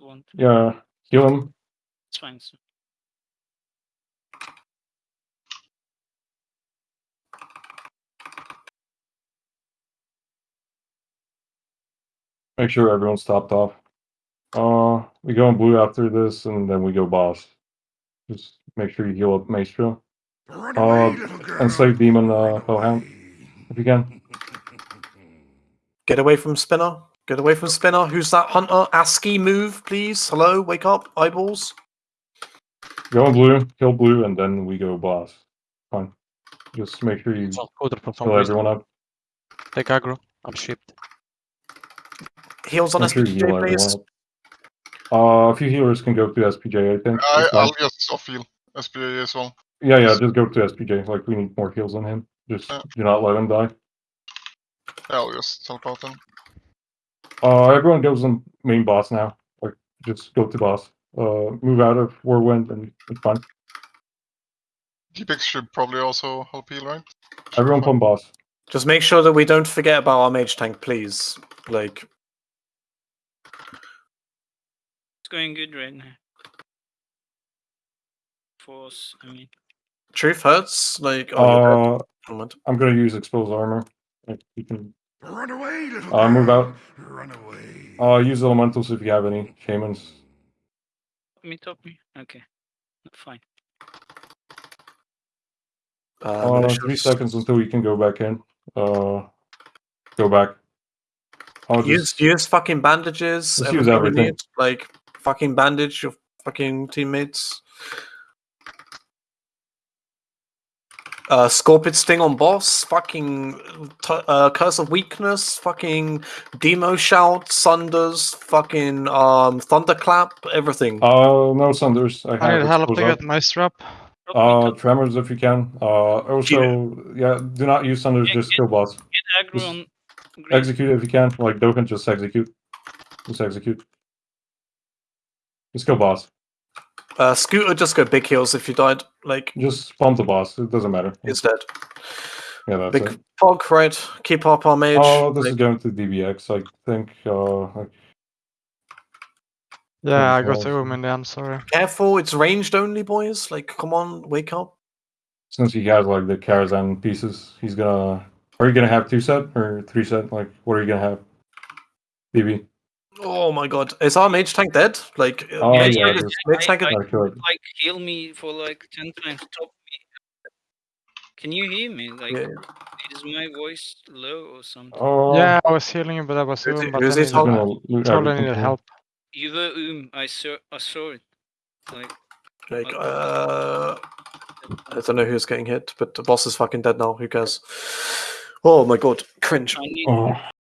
want. Yeah, heal him. It's fine. so- Make sure everyone's topped off. Uh, we go in blue after this, and then we go boss. Just make sure you heal up Maestro. Uh, away, and save Demon, uh, Run Hellhound, if you can. Get away from Spinner. Get away from Spinner. Who's that hunter? ASCII move, please. Hello, wake up, eyeballs. Go on blue, kill blue, and then we go boss. Fine. Just make sure you It's on Coder for some heal reason. everyone up. Take aggro. I'm shipped. Heals on Make sure SPJ, everyone please. Uh, a few healers can go to SPJ, I think. I, I'll just off heal SPA as well. Yeah, yeah, just go to SPJ. Like, we need more heals on him. Just Yeah. do not let him die. Yeah, I'll just help out then. Uh, everyone goes on main boss now. Like, just go to boss. Uh, move out of Whirlwind and it's fine. Deepix should probably also help heal, right? Should Everyone be fine. boss. Just make sure that we don't forget about our mage tank, please. Like, It's going good right now. Force, I mean. truth hurts. Like, oh. Uh, I'm gonna use exposed armor. Like, you can Run away, little Uh, move out. Run away. uh use elementals if you have any shamans. Me top me. Okay. Fine. Uh, Uh, militias. three seconds until you can go back in. Uh, go back. I'll Use just, use fucking bandages. Use everything we Like fucking bandage your fucking teammates. Uh, Scorpid Sting on boss, fucking t- uh, Curse of Weakness, fucking Demo Shout, Sunders, fucking um, Thunderclap, everything. uh, no Sunders. I I have need help exposed to up. get my strap. Uh, tremors if you can. Uh, also, yeah, do not use Sunders. Yeah, Just yeah. kill boss. Get aggro just on. Execute if you can. Like Dokkan, just execute. Just execute. Just kill boss. Uh, Scooter, just go big heals if you died. Like, Just pump the boss. It doesn't matter. it's dead. Yeah, that's Big it. Fog, right? Keep up our mage. Oh, this is going to DBX. I think. Uh, like, Yeah, I got balls. the room in the end, sorry. Careful, it's ranged only, boys. Like, come on, wake up. since he has like the Karazhan pieces, he's gonna. Are you gonna have two set or three set? Like, what are you gonna have? DB. Oh my god, is our mage tank dead? Like, uh, Oh, mage yeah, tank is- mage tank is- I- Gotta kill. Like heal me for like ten times. Top me. Can you hear me? Like, Yeah. is my voice low or something? Oh, Yeah, I was healing you, but I was Who's room, it- but who's I it needed, I'm Hold gonna loot told I everything needed help. You were um. I saw. I saw it. Like. Like, uh, I don't know who's getting hit, but the boss is fucking dead now. Who cares? Oh my god, cringe. I need. Oh,